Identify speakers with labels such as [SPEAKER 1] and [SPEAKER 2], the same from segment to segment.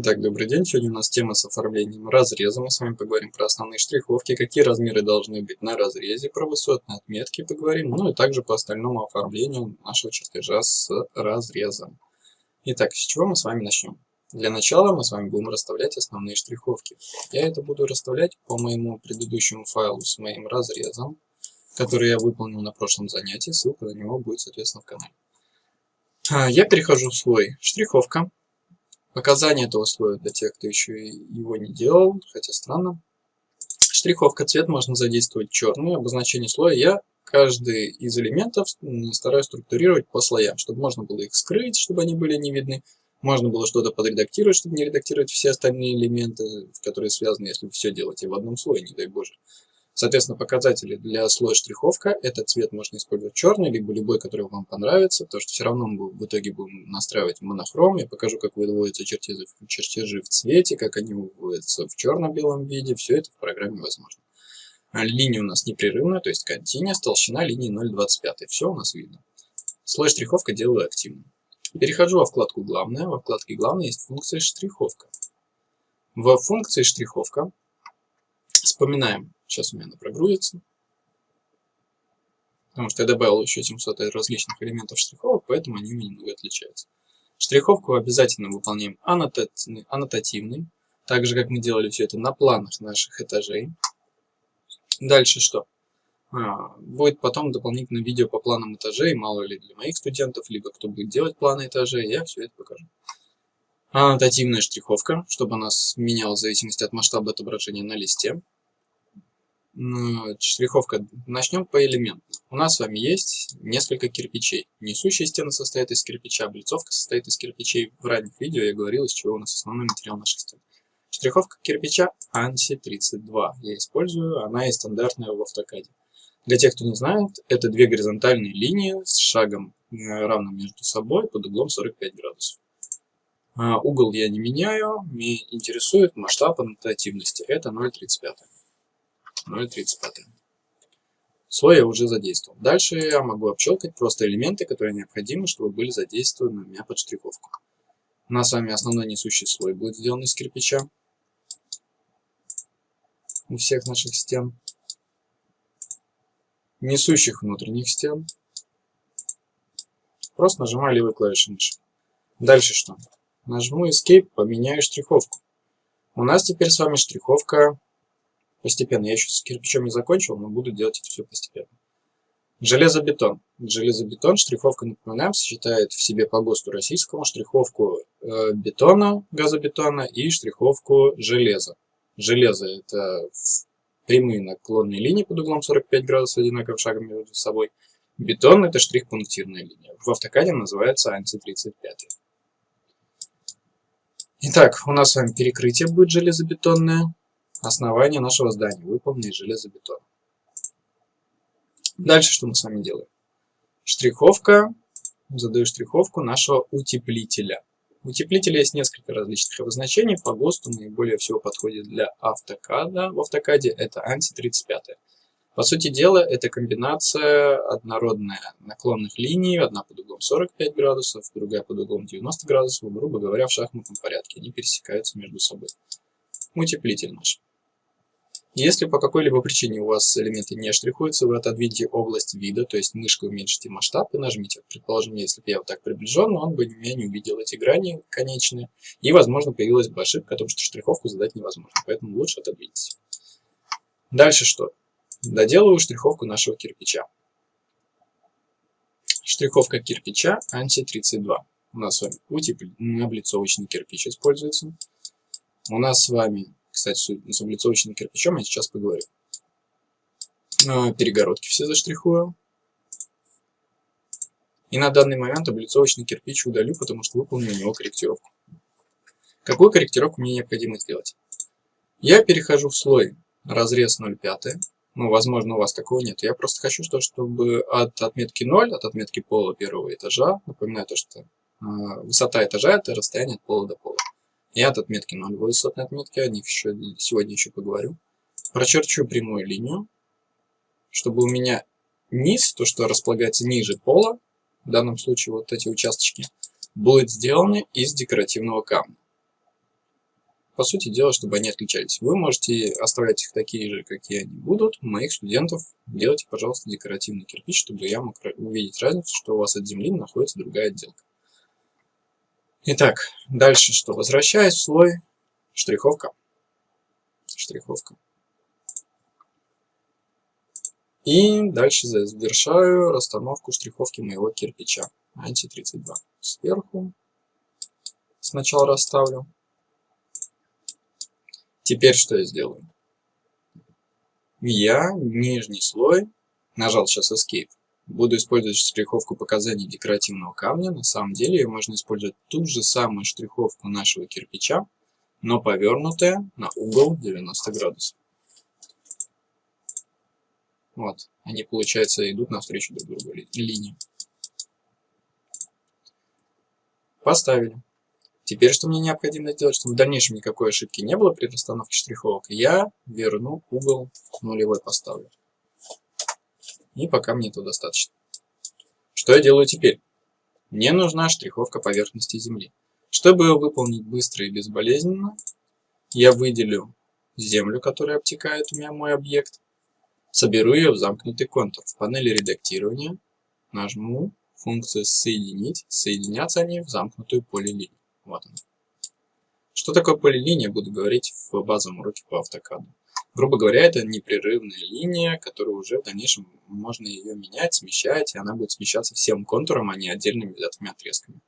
[SPEAKER 1] Итак, добрый день. Сегодня у нас тема с оформлением разреза. Мы с вами поговорим про основные штриховки, какие размеры должны быть на разрезе, про высотные отметки поговорим, ну и также по остальному оформлению нашего чертежа с разрезом. Итак, с чего мы с вами начнем? Для начала мы с вами будем расставлять основные штриховки. Я это буду расставлять по моему предыдущему файлу с моим разрезом, который я выполнил на прошлом занятии. Ссылка на него будет, соответственно, в канале. А, я перехожу в слой штриховка. Показания этого слоя для тех, кто еще его не делал, хотя странно. Штриховка цвет можно задействовать черный. Обозначение слоя я каждый из элементов стараюсь структурировать по слоям, чтобы можно было их скрыть, чтобы они были не видны. Можно было что-то подредактировать, чтобы не редактировать все остальные элементы, которые связаны, если все делаете в одном слое, не дай боже. Соответственно, показатели для слоя штриховка. Этот цвет можно использовать черный, либо любой, который вам понравится, потому что все равно мы в итоге будем настраивать монохром. Я покажу, как выводятся чертежи, чертежи в цвете, как они выводятся в черно-белом виде. Все это в программе возможно. А линия у нас непрерывная, то есть continuous, толщина линии 0,25. Все у нас видно. Слой штриховка делаю активным. Перехожу во вкладку «Главное». Во вкладке «Главное» есть функция «Штриховка». В функции «Штриховка» вспоминаем Сейчас у меня она прогрузится. Потому что я добавил еще 700 различных элементов штриховок, поэтому они у меня немного отличаются. Штриховку обязательно выполняем аннотативный, так же, как мы делали все это на планах наших этажей. Дальше что? А, будет потом дополнительное видео по планам этажей, мало ли для моих студентов, либо кто будет делать планы этажей, я все это покажу. Аннотативная штриховка, чтобы она менялась в зависимости от масштаба отображения на листе штриховка. Начнем по элементам. У нас с вами есть несколько кирпичей. Несущая стена состоит из кирпича, облицовка состоит из кирпичей. В ранних видео я говорил, из чего у нас основной материал наших стен. Штриховка кирпича ANSI 32 я использую, она и стандартная в автокаде. Для тех, кто не знает, это две горизонтальные линии с шагом э, равным между собой под углом 45 градусов. А, угол я не меняю, меня интересует масштаб аннотативности, это 0,35. 0.35. Слой я уже задействовал. Дальше я могу обчелкать просто элементы, которые необходимы, чтобы были задействованы у меня под штриховку. У нас с вами основной несущий слой будет сделан из кирпича у всех наших стен. Несущих внутренних стен. Просто нажимаю левой клавишей мыши. Дальше что? Нажму Escape, поменяю штриховку. У нас теперь с вами штриховка Постепенно. Я еще с кирпичом не закончил, но буду делать это все постепенно. Железобетон. Железобетон, штриховка, напоминаем, сочетает в себе по ГОСТу российскому штриховку э, бетона, газобетона и штриховку железа. Железо – это прямые наклонные линии под углом 45 градусов одинаковым шагом между собой. Бетон – это штрих-пунктирная линия. В автокаде называется анти-35. Итак, у нас с вами перекрытие будет железобетонное основание нашего здания, выполненное из железобетона. Дальше что мы с вами делаем? Штриховка. Задаю штриховку нашего утеплителя. Утеплителя есть несколько различных обозначений. По ГОСТу наиболее всего подходит для автокада. В автокаде это анти-35. По сути дела, это комбинация однородная наклонных линий. Одна под углом 45 градусов, другая под углом 90 градусов. Грубо говоря, в шахматном порядке. Они пересекаются между собой. Утеплитель наш. Если по какой-либо причине у вас элементы не штрихуются, вы отодвиньте область вида, то есть мышкой уменьшите масштаб и нажмите. Предположим, если бы я вот так приближен, он бы меня не увидел эти грани конечные. И, возможно, появилась бы ошибка о том, что штриховку задать невозможно. Поэтому лучше отодвиньте. Дальше что? Доделаю штриховку нашего кирпича. Штриховка кирпича анти-32. У нас с вами утеплен... облицовочный кирпич используется. У нас с вами кстати, с облицовочным кирпичом я сейчас поговорю. А, перегородки все заштрихую. И на данный момент облицовочный кирпич удалю, потому что выполню у него корректировку. Какую корректировку мне необходимо сделать? Я перехожу в слой разрез 0,5. Ну, возможно, у вас такого нет. Я просто хочу, чтобы от отметки 0, от отметки пола первого этажа, напоминаю то, что э, высота этажа это расстояние от пола до пола и от отметки 0 высотной отметки, о них еще, сегодня еще поговорю. Прочерчу прямую линию, чтобы у меня низ, то, что располагается ниже пола, в данном случае вот эти участочки, будет сделаны из декоративного камня. по сути дела, чтобы они отличались. Вы можете оставлять их такие же, какие они будут. Моих студентов делайте, пожалуйста, декоративный кирпич, чтобы я мог увидеть разницу, что у вас от земли находится другая отделка. Итак, дальше что? Возвращаюсь в слой штриховка. Штриховка. И дальше завершаю расстановку штриховки моего кирпича. Анти-32. Сверху сначала расставлю. Теперь что я сделаю? Я нижний слой, нажал сейчас Escape, буду использовать штриховку показаний декоративного камня. На самом деле ее можно использовать ту же самую штриховку нашего кирпича, но повернутая на угол 90 градусов. Вот, они, получается, идут навстречу друг другу линии. Поставили. Теперь что мне необходимо сделать, чтобы в дальнейшем никакой ошибки не было при расстановке штриховок? Я верну угол нулевой поставлю. И пока мне этого достаточно. Что я делаю теперь? Мне нужна штриховка поверхности Земли. Чтобы ее выполнить быстро и безболезненно, я выделю землю, которая обтекает у меня мой объект, соберу ее в замкнутый контур. В панели редактирования нажму функцию «Соединить». Соединятся они в замкнутую полилинию. Вот она. Что такое полилиния, буду говорить в базовом уроке по автокаду. Грубо говоря, это непрерывная линия, которую уже в дальнейшем можно ее менять, смещать, и она будет смещаться всем контуром, а не отдельными взятыми отрезками.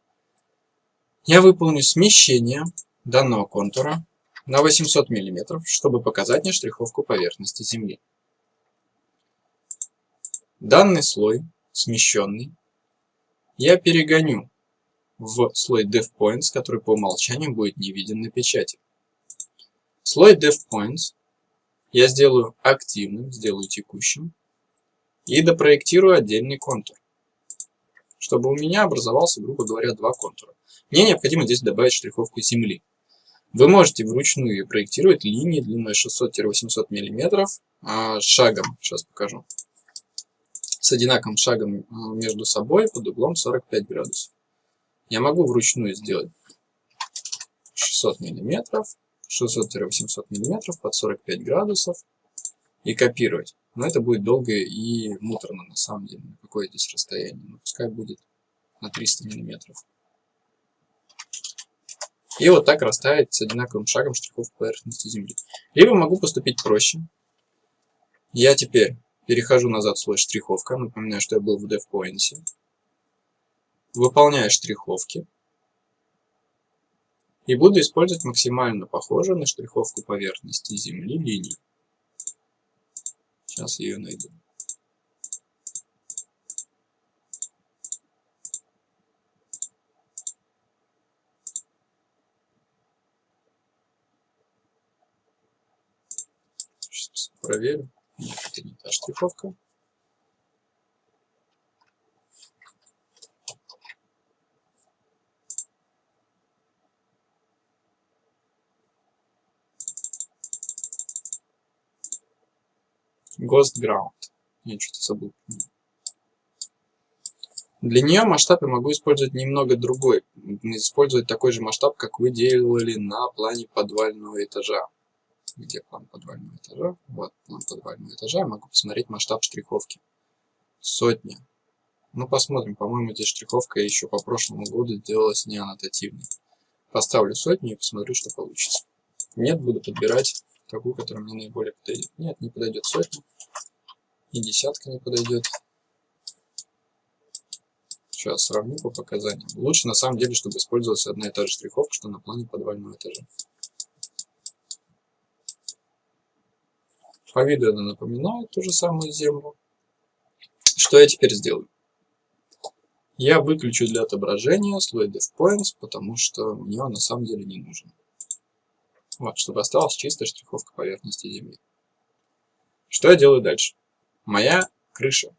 [SPEAKER 1] Я выполню смещение данного контура на 800 мм, чтобы показать мне штриховку поверхности Земли. Данный слой, смещенный, я перегоню в слой DevPoints, который по умолчанию будет не виден на печати. Слой DevPoints я сделаю активным, сделаю текущим и допроектирую отдельный контур, чтобы у меня образовался, грубо говоря, два контура. Мне необходимо здесь добавить штриховку земли. Вы можете вручную проектировать линии длиной 600-800 мм а, шагом, сейчас покажу, с одинаковым шагом а, между собой под углом 45 градусов я могу вручную сделать 600 миллиметров, 600-800 миллиметров под 45 градусов и копировать. Но это будет долго и муторно на самом деле. Какое здесь расстояние? Ну, пускай будет на 300 миллиметров. И вот так расставить с одинаковым шагом штрихов поверхности Земли. Либо могу поступить проще. Я теперь перехожу назад в слой штриховка. Напоминаю, что я был в DevPoint. Выполняю штриховки. И буду использовать максимально похожую на штриховку поверхности Земли линию. Сейчас ее найду. Сейчас проверю. Нет, это не та штриховка. Ghost Ground. Я что-то забыл. Для нее масштаб я могу использовать немного другой. Использовать такой же масштаб, как вы делали на плане подвального этажа. Где план подвального этажа? Вот план подвального этажа. Я могу посмотреть масштаб штриховки. Сотня. Ну, посмотрим. По-моему, здесь штриховка еще по прошлому году сделалась не аннотативной. Поставлю сотню и посмотрю, что получится. Нет, буду подбирать такую, которая мне наиболее подойдет. Нет, не подойдет сотня. И десятка не подойдет. Сейчас сравню по показаниям. Лучше на самом деле, чтобы использовалась одна и та же штриховка, что на плане подвального этажа. По виду она напоминает ту же самую землю. Что я теперь сделаю? Я выключу для отображения слой DevPoints, потому что мне он на самом деле не нужен. Вот, чтобы осталась чистая штриховка поверхности Земли. Что я делаю дальше? Моя крыша.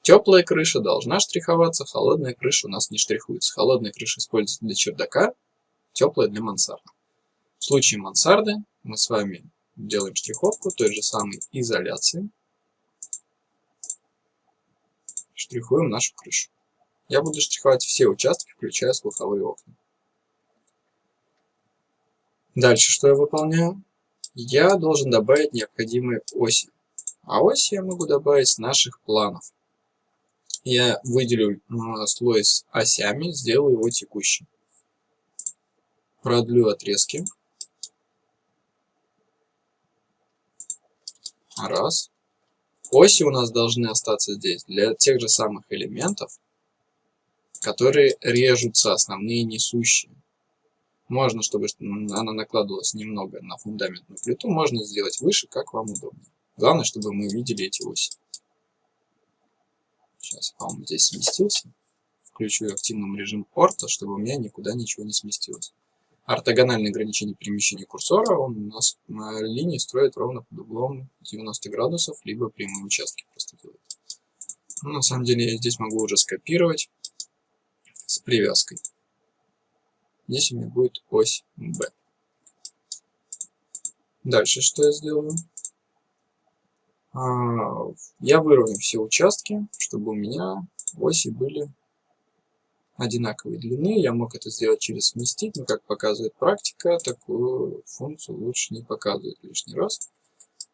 [SPEAKER 1] Теплая крыша должна штриховаться, холодная крыша у нас не штрихуется. Холодная крыша используется для чердака, теплая для мансарды. В случае мансарды мы с вами делаем штриховку той же самой изоляции. Штрихуем нашу крышу. Я буду штриховать все участки, включая слуховые окна. Дальше что я выполняю? Я должен добавить необходимые оси. А оси я могу добавить с наших планов. Я выделю слой с осями, сделаю его текущим. Продлю отрезки. Раз. Оси у нас должны остаться здесь для тех же самых элементов, которые режутся, основные несущие. Можно, чтобы она накладывалась немного на фундаментную плиту, можно сделать выше, как вам удобно. Главное, чтобы мы видели эти оси. Сейчас, по-моему, здесь сместился. Включу активным режим орта, чтобы у меня никуда ничего не сместилось. Ортогональное ограничение перемещения курсора он у нас на линии строит ровно под углом 90 градусов, либо прямые участки просто делает. Ну, на самом деле я здесь могу уже скопировать с привязкой. Здесь у меня будет ось B. Дальше что я сделаю? А, я выровняю все участки, чтобы у меня оси были одинаковой длины. Я мог это сделать через сместить, но как показывает практика, такую функцию лучше не показывать лишний раз.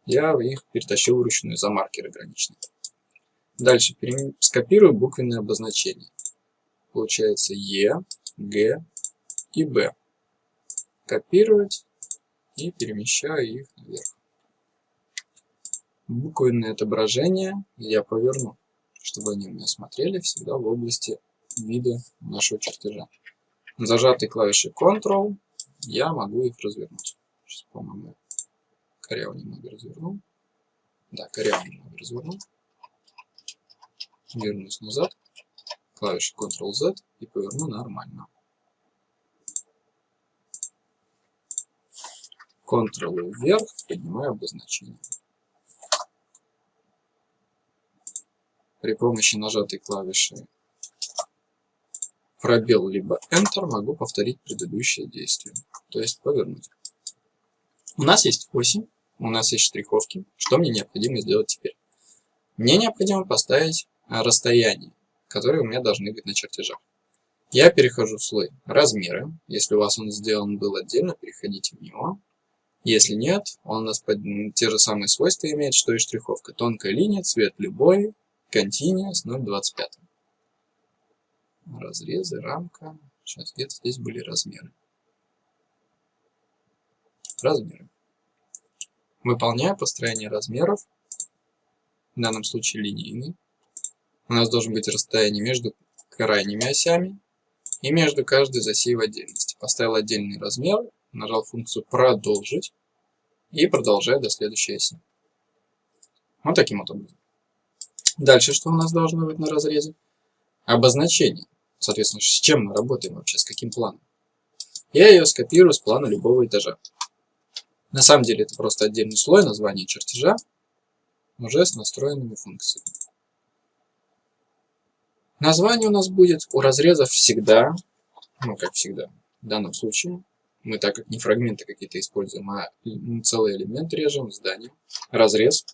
[SPEAKER 1] Я их перетащил вручную за маркеры граничные. Дальше скопирую буквенные обозначения. Получается Е, Г, и B. Копировать и перемещаю их наверх. Буквенные отображения я поверну, чтобы они у меня смотрели всегда в области вида нашего чертежа. Зажатой клавишей Ctrl я могу их развернуть. Сейчас, по-моему, коряво немного разверну. Да, коряво немного разверну. Вернусь назад. Клавиша Ctrl-Z и поверну нормально. Ctrl вверх, поднимаю обозначение. При помощи нажатой клавиши пробел либо Enter могу повторить предыдущее действие, то есть повернуть. У нас есть оси, у нас есть штриховки. Что мне необходимо сделать теперь? Мне необходимо поставить расстояние, которые у меня должны быть на чертежах. Я перехожу в слой размеры. Если у вас он сделан был отдельно, переходите в него. Если нет, он у нас под, те же самые свойства имеет, что и штриховка. Тонкая линия, цвет любой, Continuous 0.25. Разрезы, рамка. Сейчас где-то здесь были размеры. Размеры. Выполняя построение размеров, в данном случае линейный, у нас должен быть расстояние между крайними осями и между каждой из осей в отдельности. Поставил отдельный размер, нажал функцию «Продолжить» и продолжаю до следующей оси. Вот таким вот образом. Дальше что у нас должно быть на разрезе? Обозначение. Соответственно, с чем мы работаем вообще, с каким планом? Я ее скопирую с плана любого этажа. На самом деле это просто отдельный слой названия чертежа, уже с настроенными функциями. Название у нас будет у разрезов всегда, ну как всегда, в данном случае, мы так как не фрагменты какие-то используем, а целый элемент режем, здание, разрез.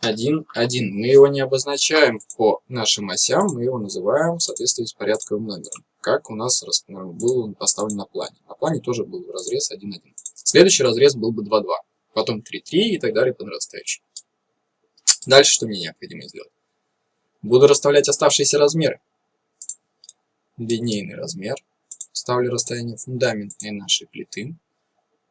[SPEAKER 1] 1, 1. Мы его не обозначаем по нашим осям, мы его называем в соответствии с порядковым номером, как у нас был он поставлен на плане. На плане тоже был разрез 1, 1. Следующий разрез был бы 2, 2, потом 3, 3 и так далее по нарастающей. Дальше что мне необходимо сделать? Буду расставлять оставшиеся размеры. Линейный размер ставлю расстояние фундаментной нашей плиты.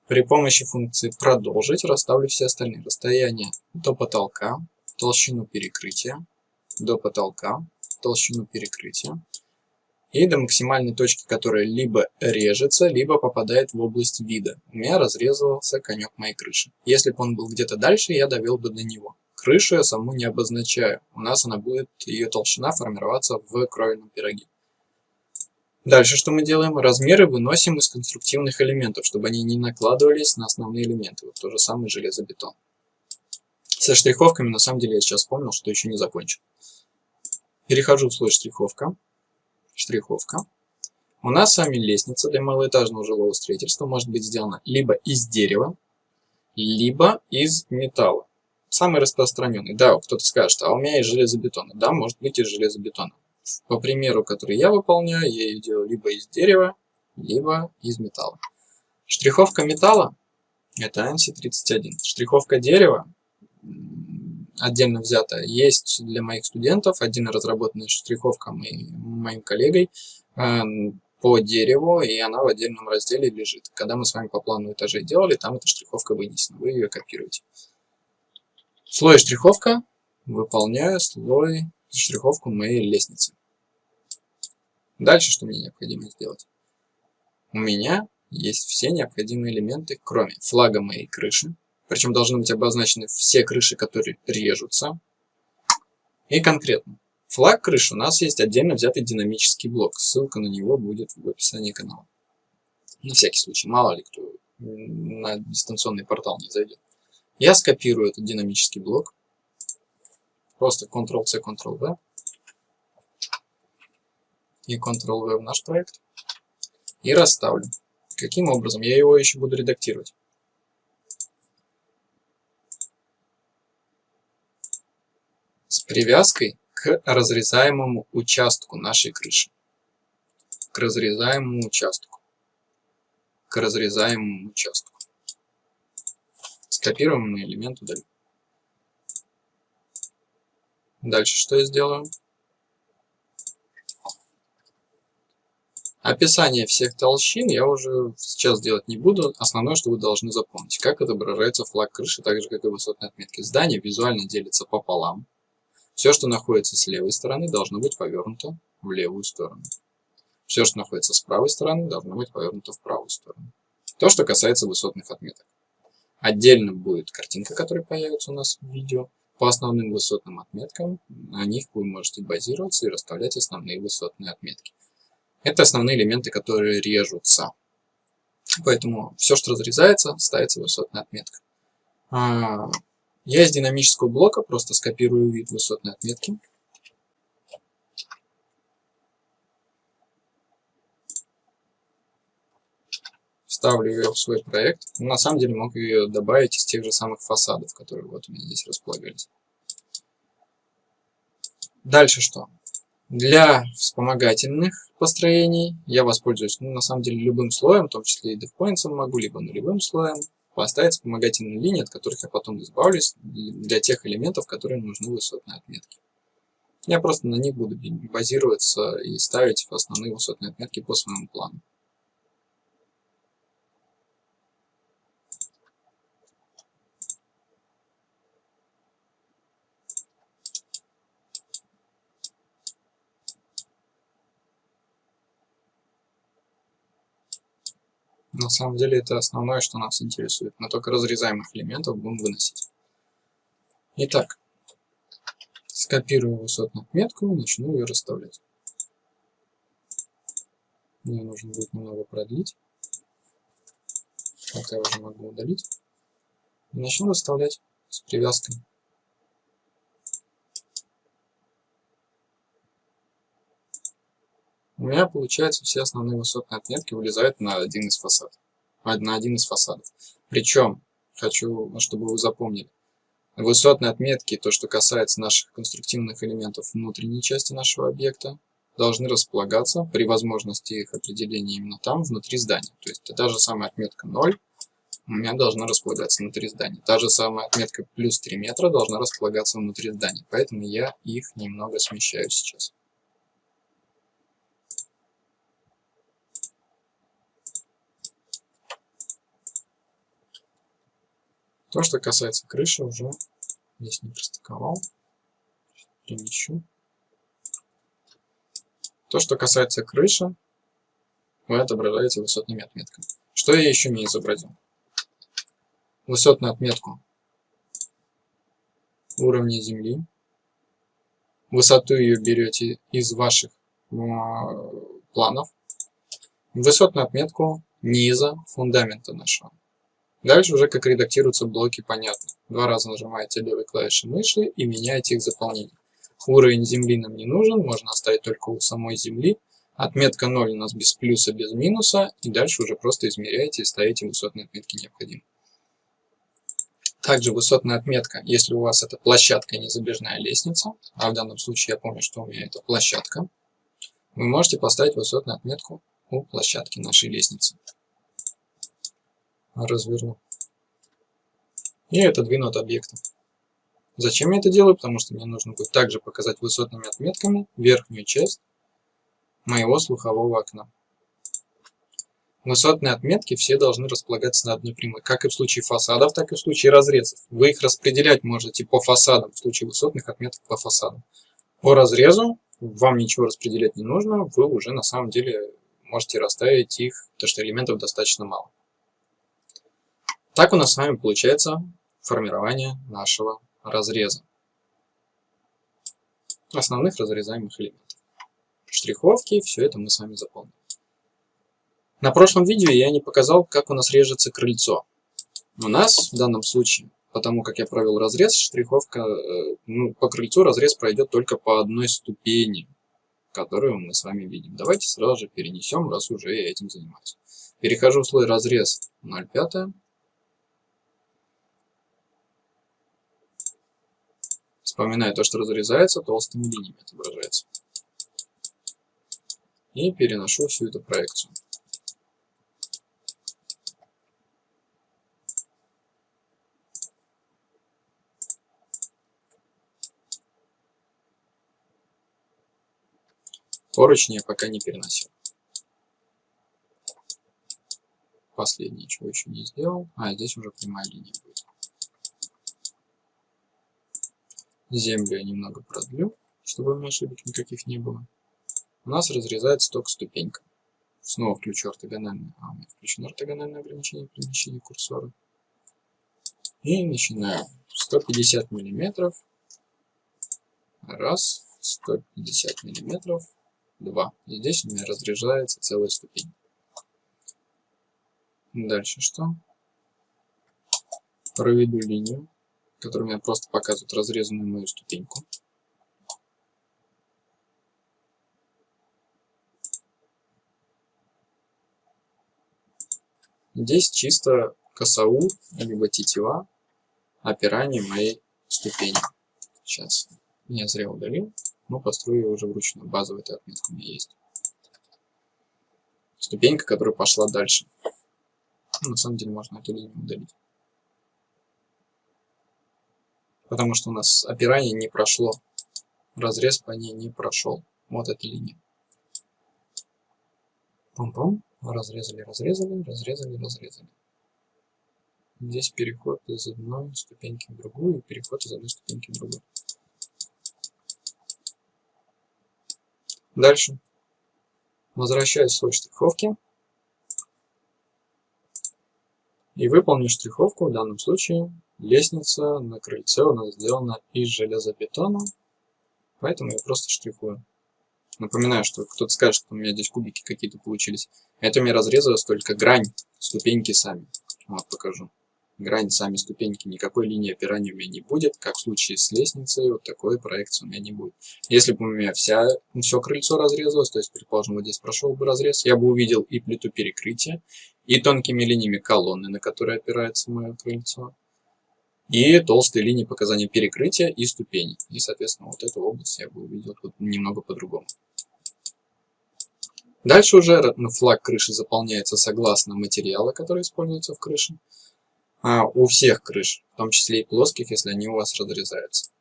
[SPEAKER 1] При помощи функции «Продолжить» расставлю все остальные расстояния до потолка, толщину перекрытия, до потолка, толщину перекрытия и до максимальной точки, которая либо режется, либо попадает в область вида. У меня разрезался конек моей крыши. Если бы он был где-то дальше, я довел бы до него. Крышу я саму не обозначаю. У нас она будет, ее толщина формироваться в кровельном пироге. Дальше что мы делаем? Размеры выносим из конструктивных элементов, чтобы они не накладывались на основные элементы. Вот то же самое железобетон. Со штриховками, на самом деле, я сейчас вспомнил, что еще не закончил. Перехожу в слой штриховка. Штриховка. У нас с вами лестница для малоэтажного жилого строительства может быть сделана либо из дерева, либо из металла. Самый распространенный. Да, кто-то скажет, а у меня из железобетона. Да, может быть из железобетона. По примеру, который я выполняю, я ее делаю либо из дерева, либо из металла. Штриховка металла – это ANSI 31. Штриховка дерева отдельно взята есть для моих студентов, отдельно разработанная штриховка моим, моим коллегой э, по дереву, и она в отдельном разделе лежит. Когда мы с вами по плану этажей делали, там эта штриховка вынесена, вы ее копируете. Слой штриховка, выполняю слой штриховку моей лестницы. Дальше что мне необходимо сделать? У меня есть все необходимые элементы, кроме флага моей крыши. Причем должны быть обозначены все крыши, которые режутся. И конкретно. Флаг крыши у нас есть отдельно взятый динамический блок. Ссылка на него будет в описании канала. На всякий случай, мало ли кто на дистанционный портал не зайдет. Я скопирую этот динамический блок. Просто Ctrl-C, Ctrl-V. И Ctrl-V в наш проект. И расставлю. Каким образом? Я его еще буду редактировать. С привязкой к разрезаемому участку нашей крыши. К разрезаемому участку. К разрезаемому участку. Скопируемый элемент удалю. Дальше что я сделаю? Описание всех толщин я уже сейчас делать не буду. Основное, что вы должны запомнить, как отображается флаг крыши, так же, как и высотные отметки. Здание визуально делится пополам. Все, что находится с левой стороны, должно быть повернуто в левую сторону. Все, что находится с правой стороны, должно быть повернуто в правую сторону. То, что касается высотных отметок. Отдельно будет картинка, которая появится у нас в видео. По основным высотным отметкам, на них вы можете базироваться и расставлять основные высотные отметки. Это основные элементы, которые режутся. Поэтому все, что разрезается, ставится высотная отметка. А, я из динамического блока просто скопирую вид высотной отметки. Вставлю ее в свой проект. На самом деле мог ее добавить из тех же самых фасадов, которые вот у меня здесь располагались. Дальше что? Для вспомогательных построений я воспользуюсь, ну, на самом деле, любым слоем, в том числе и DevPoints могу, либо нулевым слоем, поставить вспомогательные линии, от которых я потом избавлюсь для тех элементов, которые нужны высотные отметки. Я просто на них буду базироваться и ставить основные высотные отметки по своему плану. На самом деле это основное, что нас интересует. Мы только разрезаемых элементов будем выносить. Итак, скопирую высотную отметку и начну ее расставлять. Мне нужно будет немного продлить. Это я уже могу удалить. И начну расставлять с привязкой меня получается все основные высотные отметки вылезают на один из фасадов. На один из фасадов. Причем, хочу, чтобы вы запомнили, высотные отметки, то, что касается наших конструктивных элементов внутренней части нашего объекта, должны располагаться при возможности их определения именно там, внутри здания. То есть та же самая отметка 0 у меня должна располагаться внутри здания. Та же самая отметка плюс 3 метра должна располагаться внутри здания. Поэтому я их немного смещаю сейчас. То, что касается крыши, уже здесь не пристыковал. Перемещу. То, что касается крыши, вы отображаете высотными отметками. Что я еще не изобразил? Высотную отметку уровня земли. Высоту ее берете из ваших э, планов. Высотную отметку низа фундамента нашего. Дальше уже как редактируются блоки, понятно. Два раза нажимаете левой клавишей мыши и меняете их заполнение. Уровень земли нам не нужен, можно оставить только у самой земли. Отметка 0 у нас без плюса, без минуса. И дальше уже просто измеряете и ставите высотные отметки необходимые. Также высотная отметка, если у вас это площадка и незабежная лестница, а в данном случае я помню, что у меня это площадка, вы можете поставить высотную отметку у площадки нашей лестницы. Разверну. И отодвину от объекта. Зачем я это делаю? Потому что мне нужно будет также показать высотными отметками верхнюю часть моего слухового окна. Высотные отметки все должны располагаться на одной прямой, как и в случае фасадов, так и в случае разрезов. Вы их распределять можете по фасадам, в случае высотных отметок по фасадам. По разрезу вам ничего распределять не нужно, вы уже на самом деле можете расставить их, потому что элементов достаточно мало. Так у нас с вами получается формирование нашего разреза. Основных разрезаемых элементов. Штриховки, все это мы с вами заполним. На прошлом видео я не показал, как у нас режется крыльцо. У нас в данном случае, потому как я провел разрез, штриховка, э, ну, по крыльцу разрез пройдет только по одной ступени, которую мы с вами видим. Давайте сразу же перенесем, раз уже я этим занимаюсь. Перехожу в слой разрез 0,5. Вспоминаю то, что разрезается, толстыми линиями отображается. И переношу всю эту проекцию. Поручни я пока не переносил. Последнее, чего еще не сделал. А, здесь уже прямая линия будет. Землю я немного продлю, чтобы ошибок никаких не было. У нас разрезается только ступенька. Снова включу ортогональное. А, у меня включено ортогональное ограничение перемещения курсора. И начинаю. 150 миллиметров. Раз. 150 миллиметров. 2. И здесь у меня разряжается целая ступень. Дальше что? Проведу линию, которая мне просто показывает разрезанную мою ступеньку. Здесь чисто косау, либо тетива опирания моей ступени. Сейчас я зря удалил но построю ее уже вручную. Базовая эта отметка у меня есть. Ступенька, которая пошла дальше. На самом деле можно эту линию удалить. Потому что у нас опирание не прошло. Разрез по ней не прошел. Вот эта линия. Пум-пум. Разрезали, разрезали, разрезали, разрезали. Здесь переход из одной ступеньки в другую, переход из одной ступеньки в другую. Дальше. Возвращаюсь в слой штриховки. И выполню штриховку, в данном случае лестница на крыльце у нас сделана из железобетона, поэтому я просто штрихую. Напоминаю, что кто-то скажет, что у меня здесь кубики какие-то получились. Это у меня разрезалась только грань, ступеньки сами. Вот, покажу грань, сами ступеньки, никакой линии опирания у меня не будет, как в случае с лестницей, вот такой проекции у меня не будет. Если бы у меня вся, все крыльцо разрезалось, то есть, предположим, вот здесь прошел бы разрез, я бы увидел и плиту перекрытия, и тонкими линиями колонны, на которые опирается мое крыльцо, и толстые линии показания перекрытия и ступеней. И, соответственно, вот эту область я бы увидел тут немного по-другому. Дальше уже флаг крыши заполняется согласно материала, который используется в крыше а, у всех крыш, в том числе и плоских, если они у вас разрезаются.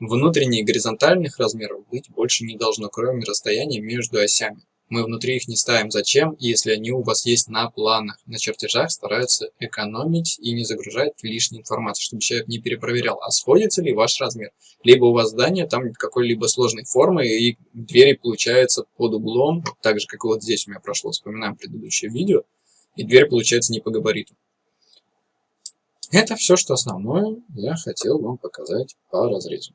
[SPEAKER 1] Внутренних горизонтальных размеров быть больше не должно, кроме расстояния между осями. Мы внутри их не ставим. Зачем? Если они у вас есть на планах. На чертежах стараются экономить и не загружать лишней информации, чтобы человек не перепроверял, а сходится ли ваш размер. Либо у вас здание там какой-либо сложной формы, и двери получаются под углом, так же, как и вот здесь у меня прошло, вспоминаем предыдущее видео, и дверь получается не по габариту. Это все, что основное я хотел вам показать по разрезу.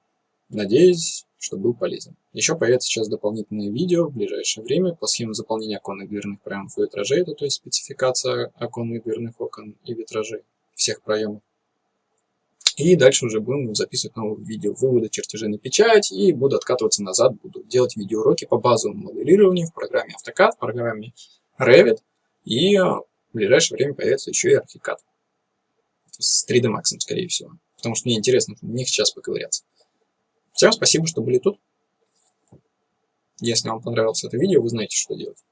[SPEAKER 1] Надеюсь, что был полезен. Еще появится сейчас дополнительное видео в ближайшее время по схеме заполнения оконных дверных проемов и витражей, это то есть спецификация оконных дверных окон и витражей всех проемов. И дальше уже будем записывать новые видео вывода чертежей на печать и буду откатываться назад, буду делать видеоуроки по базовому моделированию в программе AutoCAD, в программе Revit и в ближайшее время появится еще и ArchiCAD с 3D Max, скорее всего. Потому что мне интересно в них сейчас поковыряться. Всем спасибо, что были тут. Если вам понравилось это видео, вы знаете, что делать.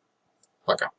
[SPEAKER 1] Пока.